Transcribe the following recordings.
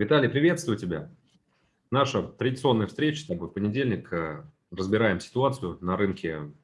Виталий, приветствую тебя. Наша традиционная встреча с тобой в понедельник. Э, разбираем ситуацию на рынке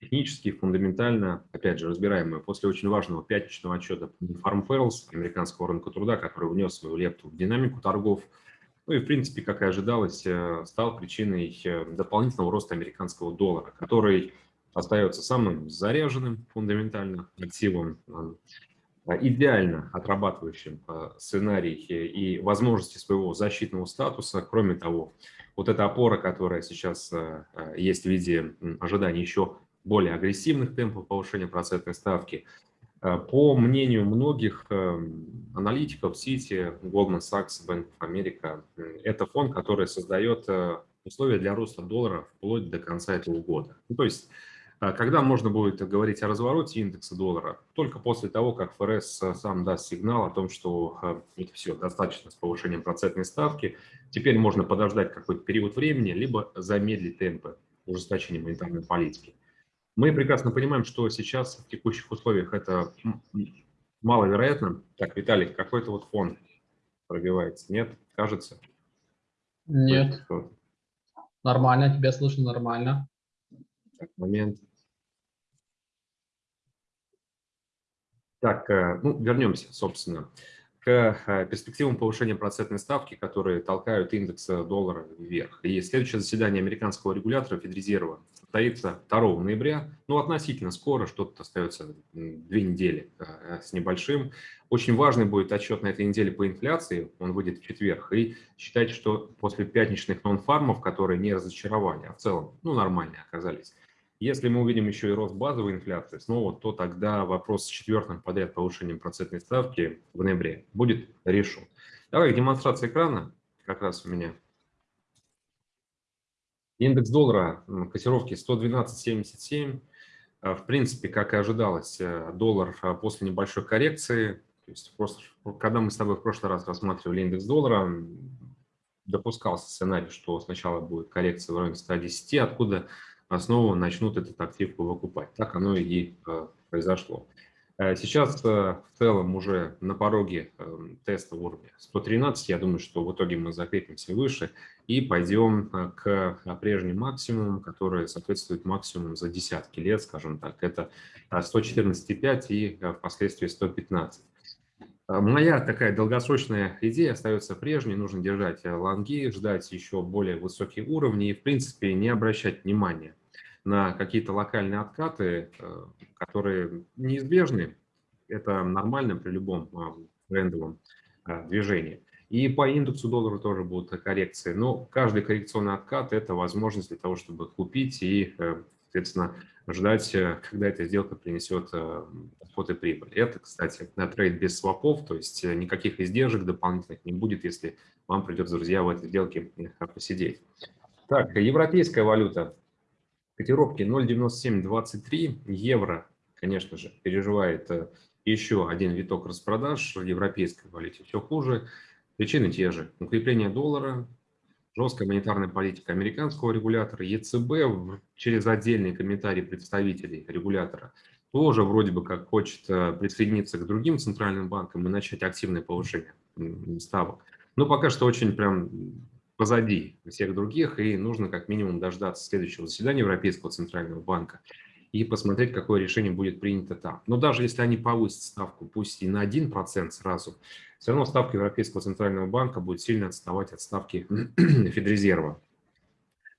технически, фундаментально. Опять же, разбираем мы после очень важного пятничного отчета Farm Fails, американского рынка труда, который внес свою лепту в динамику торгов. Ну и, в принципе, как и ожидалось, э, стал причиной э, дополнительного роста американского доллара, который остается самым заряженным фундаментально активом, идеально отрабатывающим сценарий и возможности своего защитного статуса. Кроме того, вот эта опора, которая сейчас есть в виде ожидания еще более агрессивных темпов повышения процентной ставки – Э, по мнению многих аналитиков, Сити, Goldman Sachs, Bank of America, это фонд, который создает э, условия для роста доллара вплоть до конца этого года. Ну, то есть, э, когда можно будет говорить о развороте индекса доллара? Только после того, как ФРС сам даст сигнал о том, что это все, достаточно с повышением процентной ставки. Теперь можно подождать какой-то период времени, либо замедлить темпы ужесточения монетарной политики. Мы прекрасно понимаем, что сейчас в текущих условиях это маловероятно. Так, Виталий, какой-то вот фон пробивается, нет? Кажется? Нет. Нормально, тебя слышно нормально. Так, момент. Так, э, ну, вернемся, собственно к э, перспективам повышения процентной ставки, которые толкают индекс доллара вверх. И следующее заседание американского регулятора Федрезерва состоится 2 ноября, ну, относительно скоро, что-то остается две недели э, с небольшим. Очень важный будет отчет на этой неделе по инфляции, он выйдет в четверг. И считайте, что после пятничных нон-фармов, которые не разочаровали, а в целом, ну, нормальные оказались, если мы увидим еще и рост базовой инфляции снова, то тогда вопрос с четвертым подряд повышением процентной ставки в ноябре будет решен. Давай демонстрация экрана, как раз у меня. Индекс доллара, котировки 112.77. А, в принципе, как и ожидалось, э, доллар а, после небольшой коррекции, то есть просто, когда мы с тобой в прошлый раз рассматривали индекс доллара, допускался сценарий, что сначала будет коррекция в районе 110, откуда снова начнут этот актив выкупать. Так оно и э, произошло. Э, сейчас э, в целом уже на пороге теста уровня 113. Я думаю, что в итоге мы закрепимся выше и пойдем к прежним максимумам, которые соответствуют максимумам за десятки лет, скажем так. Это 114,5 и впоследствии 115. Моя такая долгосрочная идея остается прежней. Нужно держать лонги, ждать еще более высокие уровни и, в принципе, не обращать внимания на какие-то локальные откаты, э, которые неизбежны. Это нормально при любом а, трендовом а, движении. И по индексу доллара тоже будут коррекции. Но каждый коррекционный откат – это возможность для того, чтобы купить и, э, соответственно, ждать, э, когда эта сделка принесет доход и прибыль. Это, кстати, на трейд без свопов, то есть э, никаких издержек дополнительных не будет, если вам придется, друзья, в этой сделке э, посидеть. Так, европейская валюта. Котировки 0,9723. Евро, конечно же, переживает еще один виток распродаж. В европейской валюте все хуже. Причины те же. Укрепление доллара, жесткая монетарная политика американского регулятора, ЕЦБ через отдельный комментарий представителей регулятора тоже вроде бы как хочет э, присоединиться к другим центральным банкам и начать активное повышение ставок. Но пока что очень прям позади всех других, и нужно как минимум дождаться следующего заседания Европейского центрального банка и посмотреть, какое решение будет принято там. Но даже если они повысят ставку, пусть и на 1% сразу, все равно ставка Европейского центрального банка будет сильно отставать от ставки Федрезерва.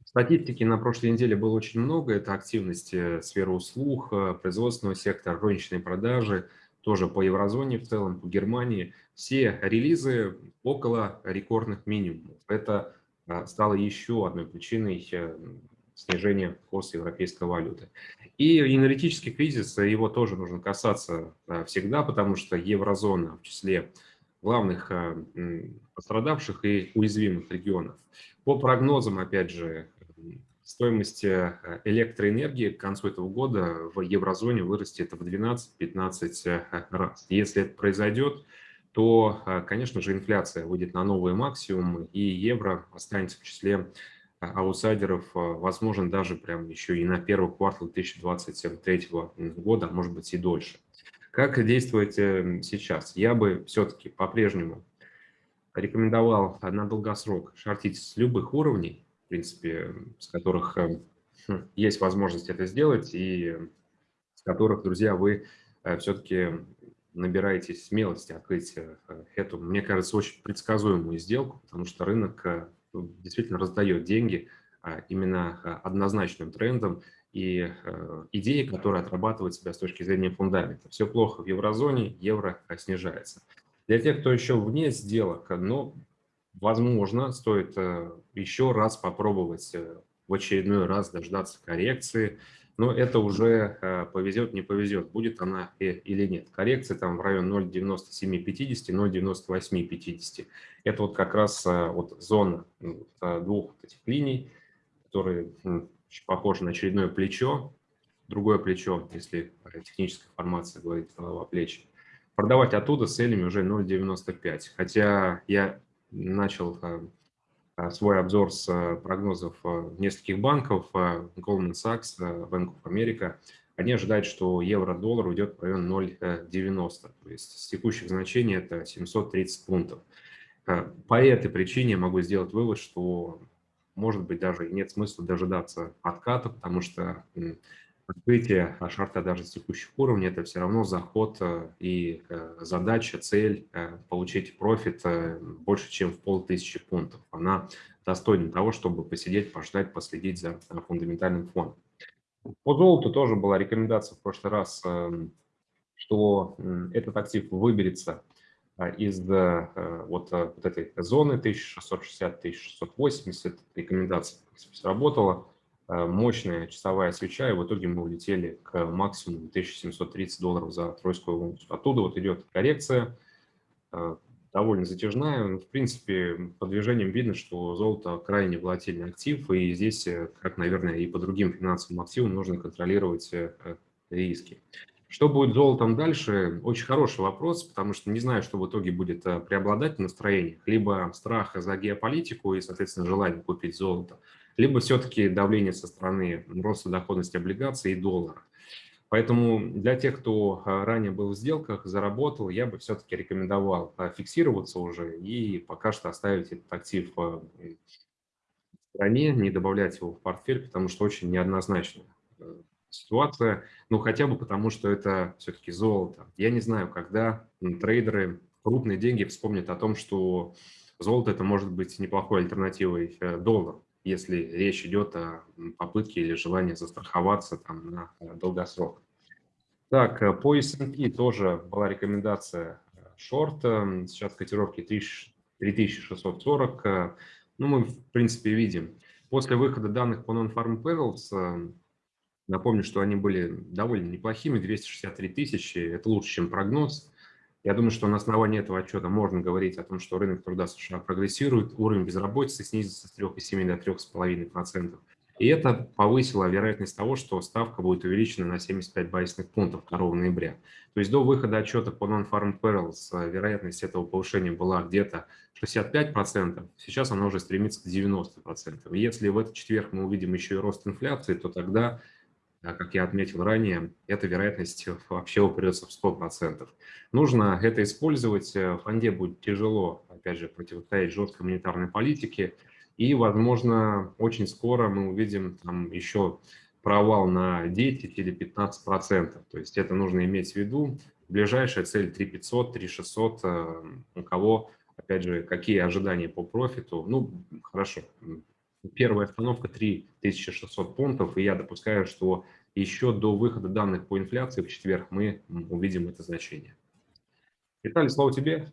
Статистики на прошлой неделе было очень много. Это активность э, сферы услуг, э, производственного сектора, розничные продажи, тоже по еврозоне в целом, по Германии. Все релизы около рекордных минимумов. Это э, стало еще одной причиной снижения курса европейской валюты. И энергетический кризис, его тоже нужно касаться всегда, потому что еврозона в числе главных пострадавших и уязвимых регионов. По прогнозам, опять же, стоимость э, электроэнергии к концу этого года в еврозоне вырастет в 12-15 э, раз. Если это произойдет, то, э, конечно же, инфляция выйдет на новые максимумы, и евро останется в числе аутсайдеров, возможно, даже прям еще и на первый квартал 2023 года, а может быть и дольше. Как действовать сейчас? Я бы все-таки по-прежнему рекомендовал на долгосрок шортить с любых уровней, в принципе, с которых э, хм, есть возможность это сделать, и с которых, друзья, вы э, все-таки набираетесь смелости открыть э, эту, мне кажется, очень предсказуемую сделку, потому что рынок действительно раздает деньги а, именно однозначным трендом, и идеи, которые отрабатывают себя с точки зрения фундамента. Все плохо в еврозоне, евро снижается. Для тех, кто еще вне сделок, ну, возможно, стоит э, еще раз попробовать э, в очередной раз дождаться коррекции, но это уже э, повезет, не повезет, будет она или нет. Коррекция там в район 0,9750, 0,9850. Это вот как раз вот зона двух этих линий, которые похожи на очередное плечо, другое плечо, если техническая формация говорит голова плечи продавать оттуда с целями уже 0,95. Хотя я начал э, э, свой обзор с э, прогнозов нескольких банков, Goldman Sachs, Bank of America, они ожидают, что евро-доллар уйдет в район 0,90, то есть с текущих значений это 730 пунктов. По этой причине могу сделать вывод, что может быть даже нет смысла дожидаться отката, потому что открытие шарта даже с текущих уровней – это все равно заход э, и э, задача, цель э, получить профит больше, чем в полтысячи пунктов. Она достойна того, чтобы посидеть, пождать, последить за фундаментальным фоном. По золоту тоже была рекомендация в прошлый раз, что этот актив выберется из вот, вот этой зоны 1660-1680. Рекомендация сработала. Э, мощная часовая свеча, и в итоге мы улетели к максимуму 1730 долларов за тройскую унцию. Оттуда вот идет коррекция, э, довольно затяжная. В принципе, по движениям видно, что золото крайне волатильный актив, и здесь, э, как, наверное, и по другим финансовым активам, нужно контролировать риски. Что будет золотом дальше? Очень хороший вопрос, потому что не знаю, что в итоге будет преобладать в настроениях. Либо страх за геополитику и, соответственно, желание купить золото, либо все-таки давление со стороны роста доходности облигаций и доллара. Поэтому для тех, кто а, ранее был в сделках, заработал, я бы все-таки рекомендовал а, фиксироваться уже и пока что оставить этот актив а, в стране, не добавлять его в портфель, потому что очень неоднозначная ситуация. Ну, хотя бы потому, что это все-таки золото. Я не знаю, когда трейдеры крупные деньги вспомнят о том, что золото это может быть неплохой альтернативой э, доллару если речь идет о попытке или желании застраховаться там, на э, долгосрок. Так, э, по S&P тоже была рекомендация э, шорт, сейчас котировки 3640. Ну, мы, в принципе, видим. После выхода данных по Non-Farm Payrolls, напомню, что они были довольно неплохими, 263 тысячи, это лучше, чем прогноз. Я думаю, что на основании этого отчета можно говорить о том, что рынок труда США прогрессирует, уровень безработицы снизится с 3,7 до 3,5%. И это повысило вероятность того, что ставка будет увеличена на 75 базисных пунктов 2 ноября. То есть до выхода отчета по Non-Farm э, вероятность этого повышения была где-то 65%, сейчас она уже стремится к 90%. И если в этот четверг мы увидим еще и рост инфляции, то тогда как я отметил ранее, эта вероятность вообще упрется в 100%. Нужно это использовать. В фонде будет тяжело, опять же, противостоять жесткой монетарной политике. И, возможно, очень скоро мы увидим там еще провал на 10 или 15 процентов. То есть это нужно иметь в виду. Ближайшая цель 3500, 3600. Э, у кого, опять же, какие ожидания по профиту? Ну, хорошо, Первая остановка 3600 пунктов, и я допускаю, что еще до выхода данных по инфляции в четверг мы увидим это значение. Виталий, слово тебе.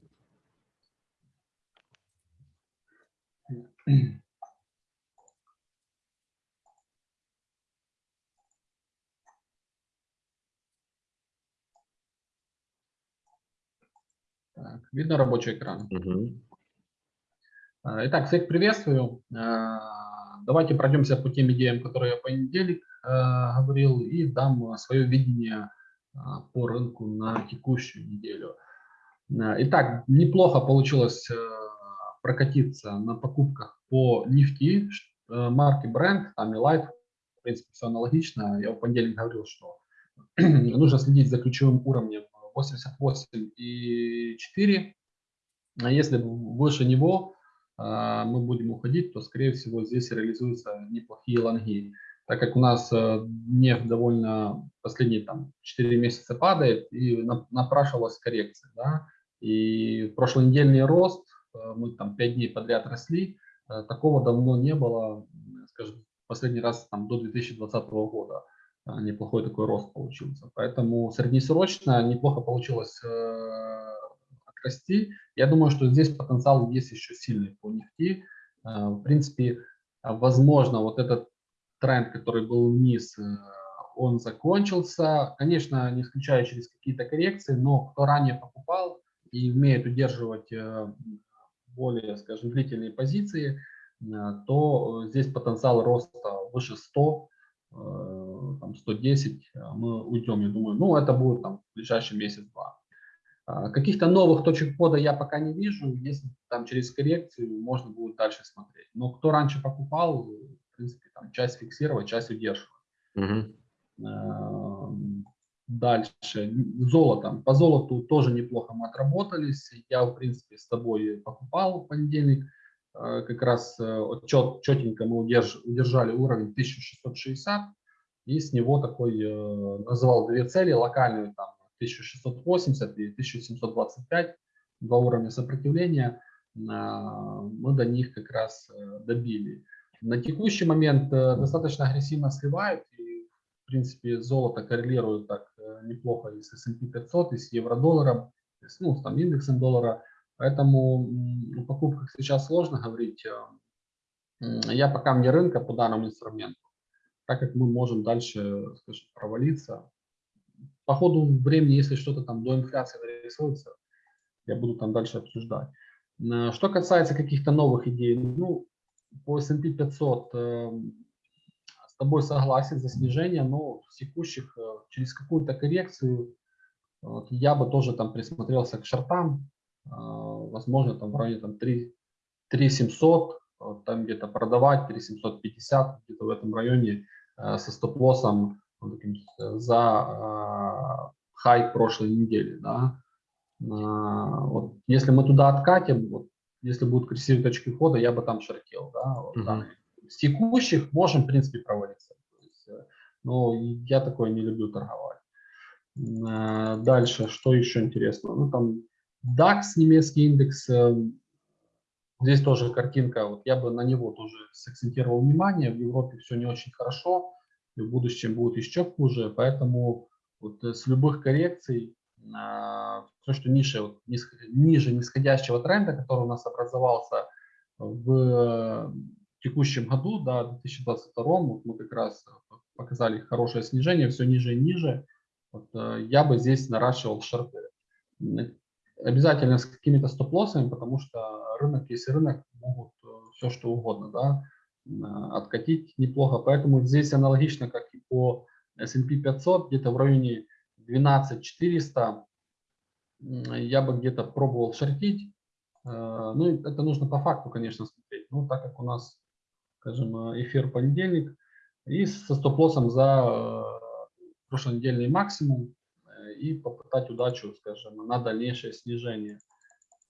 Так, видно рабочий экран? Угу. Итак, всех приветствую. Давайте пройдемся по тем идеям, которые я в понедельник э, говорил, и дам свое видение э, по рынку на текущую неделю. Э, итак, неплохо получилось э, прокатиться на покупках по нефти, э, марки Brent, там и Life, в принципе, все аналогично. Я в понедельник говорил, что нужно следить за ключевым уровнем 88,4 А если выше него мы будем уходить, то, скорее всего, здесь реализуются неплохие лонги. Так как у нас э, нефть довольно последние там, 4 месяца падает и напрашивалась коррекция. Да? И прошлонедельный рост, э, мы там 5 дней подряд росли, э, такого давно не было, скажем, последний раз там, до 2020 года неплохой такой рост получился. Поэтому среднесрочно неплохо получилось расти. Я думаю, что здесь потенциал есть еще сильный по нефти. Э, в принципе, возможно, вот этот тренд, который был вниз, э, он закончился. Конечно, не исключая через какие-то коррекции, но кто ранее покупал и умеет удерживать э, более, скажем, длительные позиции, то здесь потенциал роста выше 100, там 110 мы уйдем, я думаю. Ну, это будет там в ближайший месяц-два. А, каких-то новых точек входа я пока не вижу. Если там через коррекцию можно будет дальше смотреть. Но кто раньше покупал, в принципе, там часть фиксировать, часть удерживать. Угу. Дальше. Золото. По золоту тоже неплохо мы отработались. Я, в принципе, с тобой покупал в понедельник. А, как раз э, чет, четенько мы удерж, удержали уровень 1660. И с него такой э, называл две цели. Локальную там 1680 и 1725, два уровня сопротивления, а, мы до них как раз э, добили. На текущий момент э, достаточно агрессивно сливают, и в принципе золото коррелирует так э, неплохо и с S&P 500, и с евро-долларом, ну, с там, индексом доллара, поэтому о покупках сейчас сложно говорить. Я пока вне рынка по данному инструменту, так как мы можем дальше скажем, провалиться, по ходу времени, если что-то там до инфляции нарисуется, я буду там дальше обсуждать. Э, что касается каких-то новых идей, ну, по S&P 500 э, с тобой согласен за снижение, но в текущих, э, через какую-то коррекцию, вот, я бы тоже там присмотрелся к шартам, э, возможно, там в районе там 3, 3 700, там где-то продавать, 3 750, где-то в этом районе э, со стоп-лоссом за а, хай прошлой недели. Да? А, вот, если мы туда откатим, вот, если будут красивые точки входа, я бы там шортил. Да? Вот, mm -hmm. С текущих можем, в принципе, провалиться. Есть, э, но я такое не люблю торговать. Дальше, что еще интересно? Ну, там DAX, немецкий индекс, э, здесь тоже картинка, вот я бы на него тоже сакцентировал внимание, в Европе все не очень хорошо, и в будущем будет еще хуже. Поэтому вот э, с любых коррекций а, все, что ниже, ниже нисходящего тренда, который у нас образовался в текущем году, да, 2022, вот мы как раз показали хорошее снижение, все ниже и ниже. Вот, э, я бы здесь наращивал шорты. Обязательно с какими-то стоп-лоссами, потому что рынок, если рынок, могут э, все что угодно, да, откатить неплохо. Поэтому здесь аналогично, как и по S&P 500, где-то в районе 12400 я бы где-то пробовал шортить. Э, ну, это нужно по факту, конечно, смотреть. Ну, так как у нас, скажем, эфир понедельник, и со стоп-лоссом за э, прошлонедельный максимум, э, и попытать удачу, скажем, на дальнейшее снижение.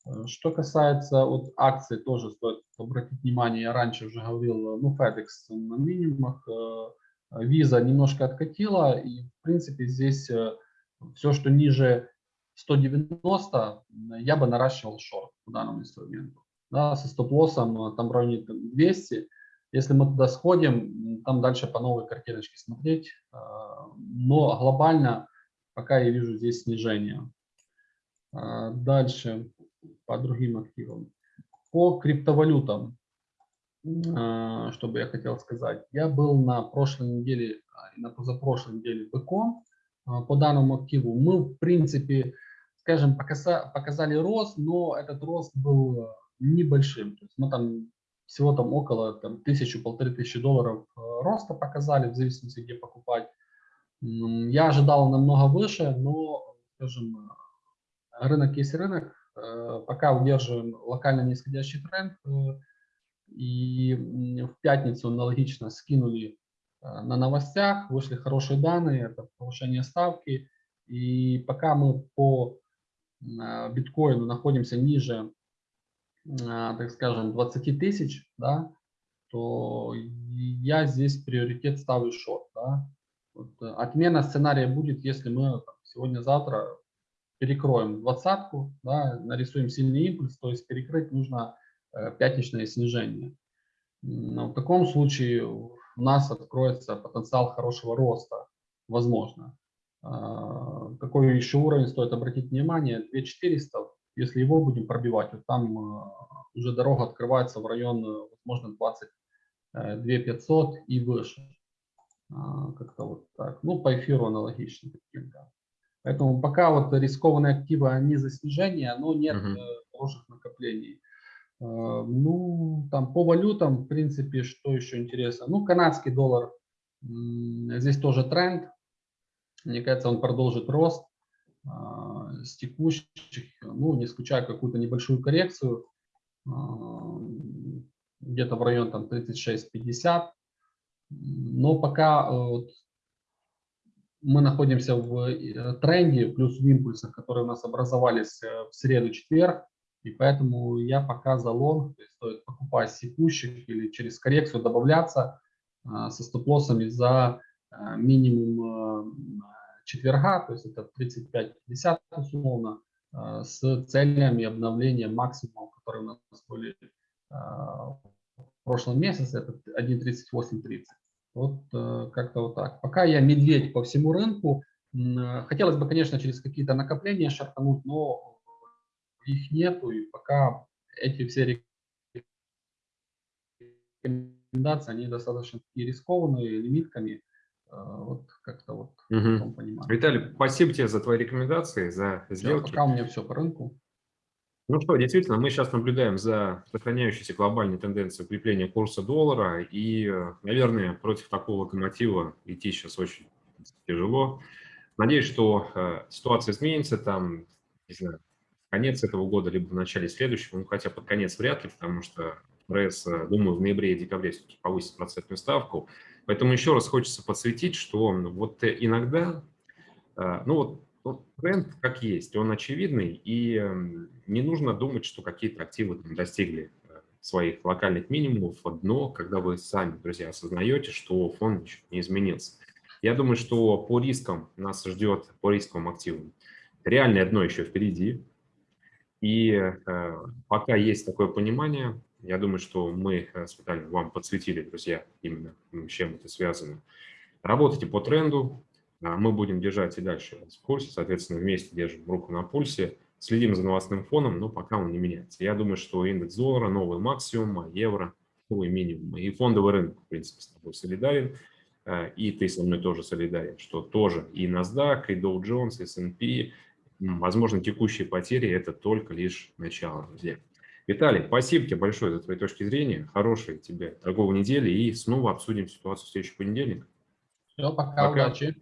Э, что касается вот акций, тоже стоит обратить внимание, я раньше уже говорил, ну, FedEx на минимумах, э, Visa немножко откатила, и, в принципе, здесь э, все, что ниже 190, я бы наращивал шорт по данному инструменту. Да, со стоп-лоссом там в районе 200. Если мы туда сходим, там дальше по новой картиночке смотреть. Но глобально пока я вижу здесь снижение. Дальше по другим активам. По криптовалютам, а, что бы я хотел сказать. Я был на прошлой неделе а, и на позапрошлой неделе в ЭКО а, по данному активу. Мы, в принципе, скажем, показали рост, но этот рост был небольшим. То есть мы там всего там около там, тысячу-полторы тысячи долларов роста показали, в зависимости, где покупать. Я ожидал намного выше, но, скажем, рынок есть рынок, пока удерживаем локально нисходящий тренд. Э, и в пятницу аналогично скинули э, на новостях, вышли хорошие данные, это повышение ставки. И пока мы по биткоину находимся ниже так скажем, 20 тысяч, да, то я здесь приоритет ставлю шорт. Да. Вот, э, отмена сценария будет, если мы сегодня-завтра перекроем двадцатку, да, нарисуем сильный импульс, то есть перекрыть нужно э, пятничное снижение. В таком случае у нас откроется потенциал хорошего роста, возможно. А, какой еще уровень стоит обратить внимание? 2400, если его будем пробивать, вот там э, уже дорога открывается в район, возможно, 22 и выше. А, как-то вот так. Ну, по эфиру аналогично. Поэтому пока вот рискованные активы, они за снижение, но нет -huh. хороших накоплений. А, ну, там по валютам, в принципе, что еще интересно? Ну, канадский доллар, здесь тоже тренд. Мне кажется, он продолжит рост а, с текущих, ну, не исключая какую-то небольшую коррекцию, где-то в район там 36-50. Но пока э, вот, мы находимся в э, тренде, плюс в импульсах, которые у нас образовались э, в среду-четверг, и поэтому я пока за лонг, то есть стоит покупать с текущих или через коррекцию добавляться со стоп-лоссами за минимум четверга, то есть это 35-50 условно, с целями обновления максимума, которые у нас были в прошлом месяце, это 1.3830. Вот э, как-то вот так. Пока я медведь по всему рынку. Хотелось бы, конечно, через какие-то накопления шартануть, но их нету. И пока эти все рекомендации, они достаточно такие рискованные, лимитками. Э, вот как-то вот угу. Виталий, спасибо тебе за твои рекомендации, за сделки. Пока у меня все по рынку. Ну что, действительно, мы сейчас наблюдаем за сохраняющейся глобальной тенденцией укрепления курса доллара, и, наверное, против такого локомотива идти сейчас очень тяжело. Надеюсь, что э, ситуация изменится там, не знаю, конец этого года, либо в начале следующего, ну хотя под конец вряд ли, потому что ФРС, э, думаю, в ноябре и декабре все-таки повысит процентную ставку. Поэтому еще раз хочется подсветить, что вот иногда, э, ну вот ну, тренд как есть, он очевидный, и эм, не нужно думать, что какие-то активы там, достигли э, своих локальных минимумов, но когда вы сами, друзья, осознаете, что фонд ничего не изменился. Я думаю, что по рискам нас ждет, по рисковым активам, реальное дно еще впереди. И э, пока есть такое понимание, я думаю, что мы э, с Виталием вам подсветили, друзья, именно с чем это связано. Работайте по тренду, мы будем держать и дальше в курсе, соответственно, вместе держим руку на пульсе, следим за новостным фоном, но пока он не меняется. Я думаю, что индекс доллара, новый максимум, а евро, новый минимум. И фондовый рынок, в принципе, с тобой солидарен, а, и ты со мной тоже солидарен, что тоже и NASDAQ, и Dow Jones, и S&P, возможно, текущие потери – это только лишь начало, друзья. Виталий, спасибо тебе большое за твои точки зрения, хорошей тебе торговой недели, и снова обсудим ситуацию в следующий понедельник. Все, пока, пока. удачи.